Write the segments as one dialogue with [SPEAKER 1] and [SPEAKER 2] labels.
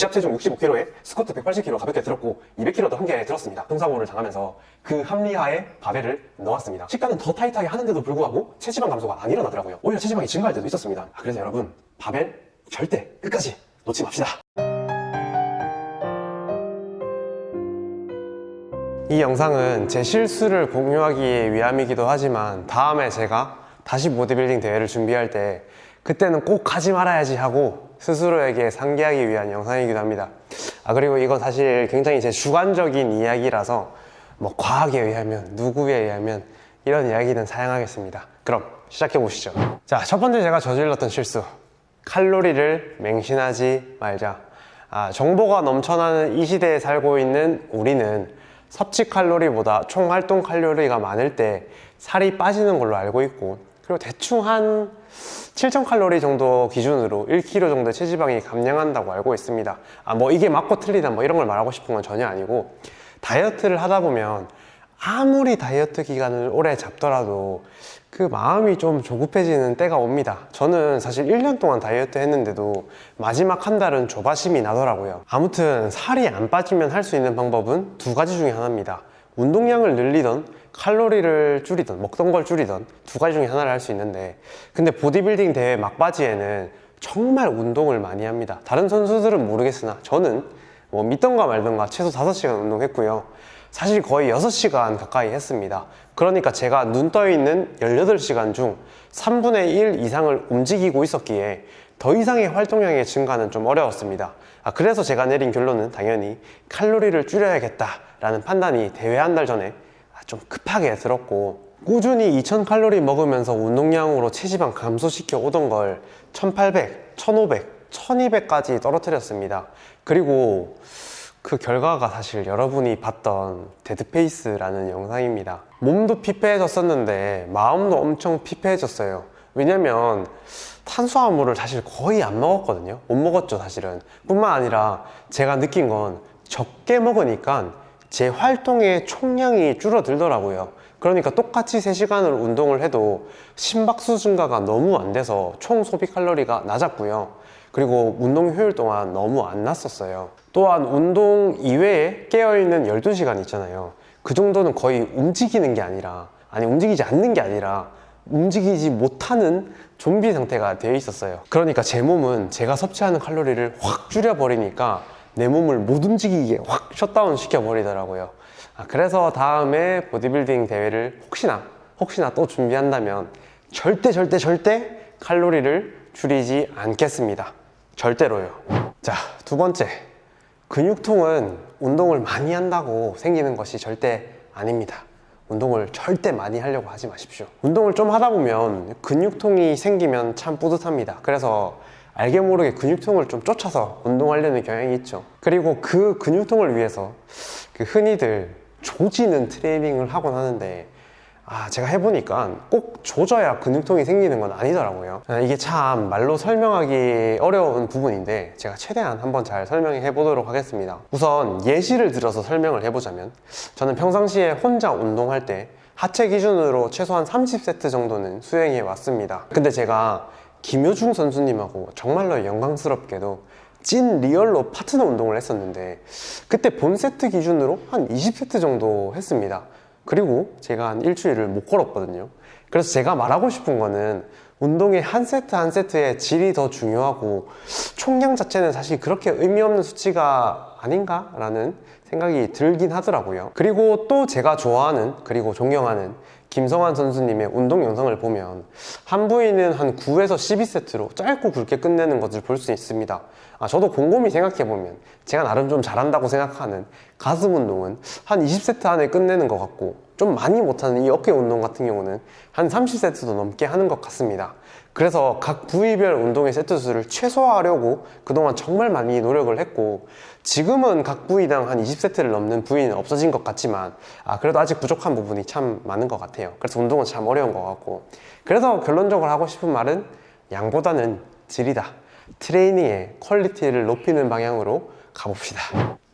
[SPEAKER 1] 시합 체중 65kg에 스쿼트 180kg 가볍게 들었고 200kg도 함께 들었습니다. 통사고를 당하면서 그 합리화에 바벨을 넣었습니다. 식단은 더 타이트하게 하는데도 불구하고 체지방 감소가 안 일어나더라고요. 오히려 체지방이 증가할 때도 있었습니다. 아, 그래서 여러분 바벨 절대 끝까지 놓지 맙시다. 이 영상은 제 실수를 공유하기 위함이기도 하지만 다음에 제가 다시 보디빌딩 대회를 준비할 때 그때는 꼭 하지 말아야지 하고 스스로에게 상기하기 위한 영상이기도 합니다. 아 그리고 이건 사실 굉장히 제 주관적인 이야기라서 뭐 과학에 의하면 누구에 의하면 이런 이야기는 사양하겠습니다. 그럼 시작해 보시죠. 자, 첫 번째 제가 저질렀던 실수. 칼로리를 맹신하지 말자. 아, 정보가 넘쳐나는 이 시대에 살고 있는 우리는 섭취 칼로리보다 총 활동 칼로리가 많을 때 살이 빠지는 걸로 알고 있고 그리고 대충 한 7000칼로리 정도 기준으로 1kg 정도의 체지방이 감량한다고 알고 있습니다. 아, 뭐 이게 맞고 틀리다 뭐 이런 걸 말하고 싶은 건 전혀 아니고 다이어트를 하다 보면 아무리 다이어트 기간을 오래 잡더라도 그 마음이 좀 조급해지는 때가 옵니다. 저는 사실 1년 동안 다이어트 했는데도 마지막 한 달은 조바심이 나더라고요. 아무튼 살이 안 빠지면 할 수 있는 방법은 두 가지 중에 하나입니다. 운동량을 늘리던 칼로리를 줄이던 먹던 걸 줄이던 두 가지 중에 하나를 할 수 있는데 근데 보디빌딩 대회 막바지에는 정말 운동을 많이 합니다. 다른 선수들은 모르겠으나 저는 뭐 믿던가 말던가 최소 5시간 운동했고요. 사실 거의 6시간 가까이 했습니다. 그러니까 제가 눈 떠 있는 18시간 중 3분의 1 이상을 움직이고 있었기에 더 이상의 활동량의 증가는 좀 어려웠습니다. 아, 그래서 제가 내린 결론은 당연히 칼로리를 줄여야겠다 라는 판단이 대회 한 달 전에 아, 좀 급하게 들었고 꾸준히 2000칼로리 먹으면서 운동량으로 체지방 감소시켜 오던 걸 1800, 1500, 1200까지 떨어뜨렸습니다. 그리고 그 결과가 사실 여러분이 봤던 dead face라는 영상입니다. 몸도 피폐해졌었는데 마음도 엄청 피폐해졌어요. 왜냐면 탄수화물을 사실 거의 안 먹었거든요. 못 먹었죠, 사실은. 뿐만 아니라 제가 느낀 건 적게 먹으니까 제 활동의 총량이 줄어들더라고요. 그러니까 똑같이 3시간을 운동을 해도 심박수 증가가 너무 안 돼서 총 소비 칼로리가 낮았고요. 그리고 운동 효율 또한 너무 안 났었어요. 또한 운동 이외에 깨어있는 12시간 있잖아요. 그 정도는 거의 움직이는 게 아니라, 아니, 움직이지 않는 게 아니라, 움직이지 못하는 좀비 상태가 되어 있었어요. 그러니까 제 몸은 제가 섭취하는 칼로리를 확 줄여버리니까 내 몸을 못 움직이게 확 셧다운 시켜버리더라고요. 아, 그래서 다음에 보디빌딩 대회를 혹시나, 혹시나 또 준비한다면 절대, 절대, 절대 칼로리를 줄이지 않겠습니다. 절대로요. 자, 두 번째. 근육통은 운동을 많이 한다고 생기는 것이 절대 아닙니다. 운동을 절대 많이 하려고 하지 마십시오. 운동을 좀 하다 보면 근육통이 생기면 참 뿌듯합니다. 그래서 알게 모르게 근육통을 좀 쫓아서 운동하려는 경향이 있죠. 그리고 그 근육통을 위해서 그 흔히들 조지는 트레이닝을 하곤 하는데 아, 제가 해보니까 꼭 조져야 근육통이 생기는 건 아니더라고요. 아, 이게 참 말로 설명하기 어려운 부분인데 제가 최대한 한번 잘 설명해 보도록 하겠습니다. 우선 예시를 들어서 설명을 해보자면 저는 평상시에 혼자 운동할 때 하체 기준으로 최소한 30세트 정도는 수행해 왔습니다. 근데 제가 김효중 선수님하고 정말로 영광스럽게도 찐 리얼로 파트너 운동을 했었는데 그때 본 세트 기준으로 한 20세트 정도 했습니다. 그리고 제가 한 일주일을 못 걸었거든요. 그래서 제가 말하고 싶은 거는 운동의 한 세트 한 세트의 질이 더 중요하고 총량 자체는 사실 그렇게 의미 없는 수치가 아닌가 라는 생각이 들긴 하더라고요. 그리고 또 제가 좋아하는 그리고 존경하는 김성환 선수님의 운동 영상을 보면 한 부위는 한 9에서 12세트로 짧고 굵게 끝내는 것을 볼 수 있습니다. 아, 저도 곰곰이 생각해보면 제가 나름 좀 잘한다고 생각하는 가슴 운동은 한 20세트 안에 끝내는 것 같고 좀 많이 못하는 이 어깨 운동 같은 경우는 한 30세트도 넘게 하는 것 같습니다. 그래서 각 부위별 운동의 세트 수를 최소화하려고 그동안 정말 많이 노력을 했고 지금은 각 부위당 한 20세트를 넘는 부위는 없어진 것 같지만 아 그래도 아직 부족한 부분이 참 많은 것 같아요. 그래서 운동은 참 어려운 것 같고 그래서 결론적으로 하고 싶은 말은 양보다는 질이다. 트레이닝의 퀄리티를 높이는 방향으로 가봅시다.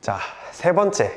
[SPEAKER 1] 자, 세 번째.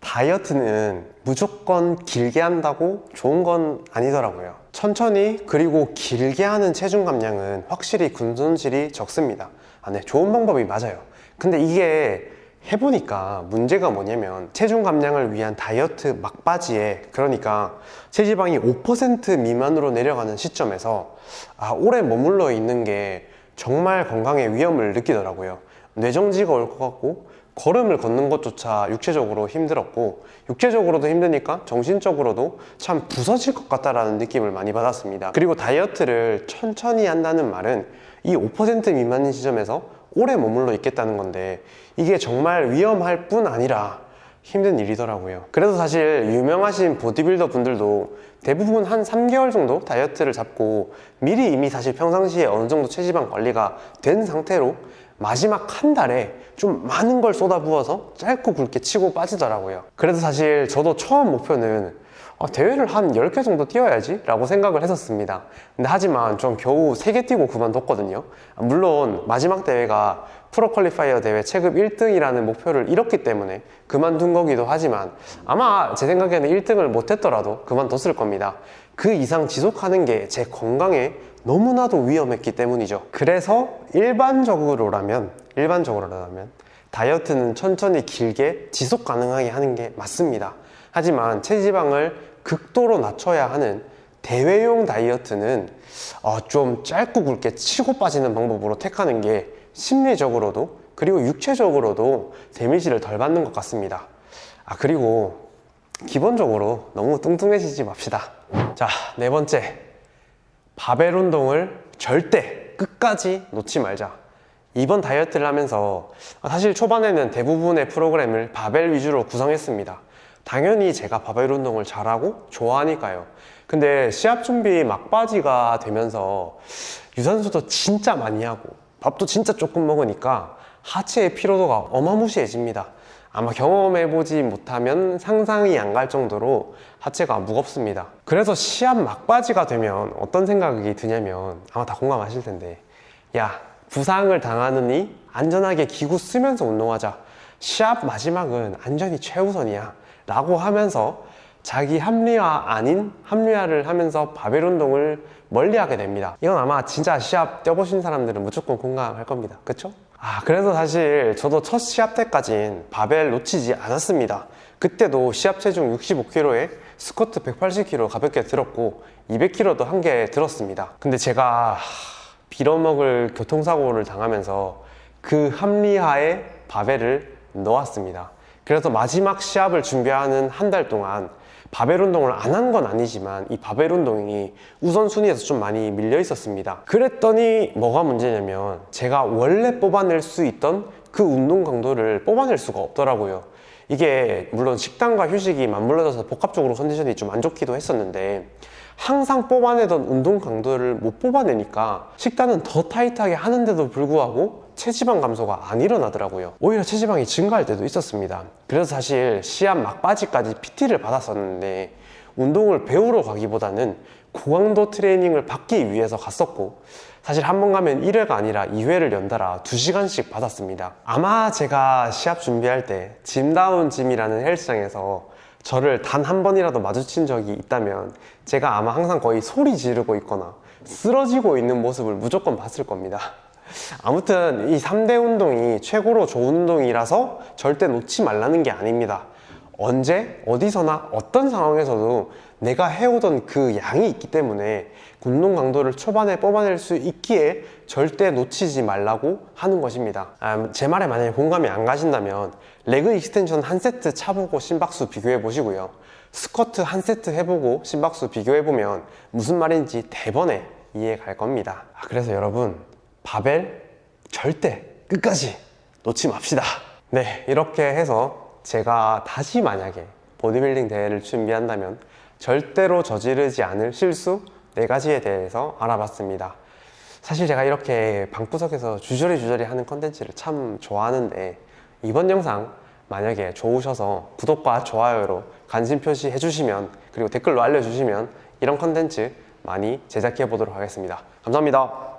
[SPEAKER 1] 다이어트는 무조건 길게 한다고 좋은 건 아니더라고요. 천천히 그리고 길게 하는 체중 감량은 확실히 근손실이 적습니다. 아, 네, 좋은 방법이 맞아요. 근데 이게 해보니까 문제가 뭐냐면 체중 감량을 위한 다이어트 막바지에 그러니까 체지방이 5% 미만으로 내려가는 시점에서 아, 오래 머물러 있는 게 정말 건강에 위험을 느끼더라고요. 뇌정지가 올 것 같고 걸음을 걷는 것조차 육체적으로 힘들었고 육체적으로도 힘드니까 정신적으로도 참 부서질 것 같다라는 느낌을 많이 받았습니다. 그리고 다이어트를 천천히 한다는 말은 이 5% 미만인 시점에서 오래 머물러 있겠다는 건데 이게 정말 위험할 뿐 아니라 힘든 일이더라고요. 그래서 사실 유명하신 보디빌더 분들도 대부분 한 3개월 정도 다이어트를 잡고 미리 이미 사실 평상시에 어느 정도 체지방 관리가 된 상태로 마지막 한 달에 좀 많은 걸 쏟아부어서 짧고 굵게 치고 빠지더라고요. 그래서 사실 저도 처음 목표는 아, 대회를 한 10개 정도 뛰어야지 라고 생각을 했었습니다. 근데 하지만 좀 겨우 3개 뛰고 그만뒀거든요. 물론 마지막 대회가 프로 퀄리파이어 대회 체급 1등이라는 목표를 잃었기 때문에 그만둔 거기도 하지만 아마 제 생각에는 1등을 못했더라도 그만뒀을 겁니다. 그 이상 지속하는 게 제 건강에 너무나도 위험했기 때문이죠. 그래서 일반적으로라면 일반적으로라면 다이어트는 천천히 길게 지속 가능하게 하는 게 맞습니다. 하지만 체지방을 극도로 낮춰야 하는 대회용 다이어트는 어, 좀 짧고 굵게 치고 빠지는 방법으로 택하는 게 심리적으로도 그리고 육체적으로도 데미지를 덜 받는 것 같습니다. 아 그리고 기본적으로 너무 뚱뚱해지지 맙시다. 자, 네 번째. 바벨 운동을 절대 끝까지 놓지 말자. 이번 다이어트를 하면서 사실 초반에는 대부분의 프로그램을 바벨 위주로 구성했습니다. 당연히 제가 바벨 운동을 잘하고 좋아하니까요. 근데 시합 준비 막바지가 되면서 유산소도 진짜 많이 하고 밥도 진짜 조금 먹으니까 하체의 피로도가 어마무시해집니다. 아마 경험해보지 못하면 상상이 안 갈 정도로 하체가 무겁습니다. 그래서 시합 막바지가 되면 어떤 생각이 드냐면 아마 다 공감하실 텐데 야 부상을 당하느니 안전하게 기구 쓰면서 운동하자. 시합 마지막은 안전이 최우선이야. 라고 하면서 자기 합리화 아닌 합리화를 하면서 바벨 운동을 멀리 하게 됩니다. 이건 아마 진짜 시합 뛰어보신 사람들은 무조건 공감할 겁니다. 그쵸? 아, 그래서 사실 저도 첫 시합 때까진 바벨 놓치지 않았습니다. 그때도 시합 체중 65kg에 스쿼트 180kg 가볍게 들었고 200kg도 한 개 들었습니다. 근데 제가 빌어먹을 교통사고를 당하면서 그 합리화에 바벨을 넣었습니다. 그래서 마지막 시합을 준비하는 한 달 동안 바벨 운동을 안 한 건 아니지만 이 바벨 운동이 우선순위에서 좀 많이 밀려 있었습니다. 그랬더니 뭐가 문제냐면 제가 원래 뽑아낼 수 있던 그 운동 강도를 뽑아낼 수가 없더라고요. 이게 물론 식단과 휴식이 맞물려져서 복합적으로 컨디션이 좀 안 좋기도 했었는데 항상 뽑아내던 운동 강도를 못 뽑아내니까 식단은 더 타이트하게 하는데도 불구하고 체지방 감소가 안 일어나더라고요. 오히려 체지방이 증가할 때도 있었습니다. 그래서 사실 시합 막바지까지 PT를 받았었는데 운동을 배우러 가기보다는 고강도 트레이닝을 받기 위해서 갔었고 사실 한 번 가면 1회가 아니라 2회를 연달아 2시간씩 받았습니다. 아마 제가 시합 준비할 때 짐다운 짐이라는 헬스장에서 저를 단 한 번이라도 마주친 적이 있다면 제가 아마 항상 거의 소리 지르고 있거나 쓰러지고 있는 모습을 무조건 봤을 겁니다. 아무튼 이 3대 운동이 최고로 좋은 운동이라서 절대 놓지 말라는 게 아닙니다. 언제, 어디서나 어떤 상황에서도 내가 해오던 그 양이 있기 때문에 운동 강도를 초반에 뽑아낼 수 있기에 절대 놓치지 말라고 하는 것입니다. 아, 제 말에 만약에 공감이 안 가신다면 leg extension 한 세트 해보고 심박수 비교해 보시고요. 스쿼트 한 세트 해보고 심박수 비교해 보면 무슨 말인지 대번에 이해 갈 겁니다. 아, 그래서 여러분 바벨 절대 끝까지 놓지 맙시다. 네, 이렇게 해서 제가 다시 만약에 보디빌딩 대회를 준비한다면 절대로 저지르지 않을 실수 네 가지에 대해서 알아봤습니다. 사실 제가 이렇게 방구석에서 주저리 주저리 하는 컨텐츠를 참 좋아하는데 이번 영상 만약에 좋으셔서 구독과 좋아요로 관심 표시해 주시면 그리고 댓글로 알려주시면 이런 컨텐츠 많이 제작해 보도록 하겠습니다. 감사합니다.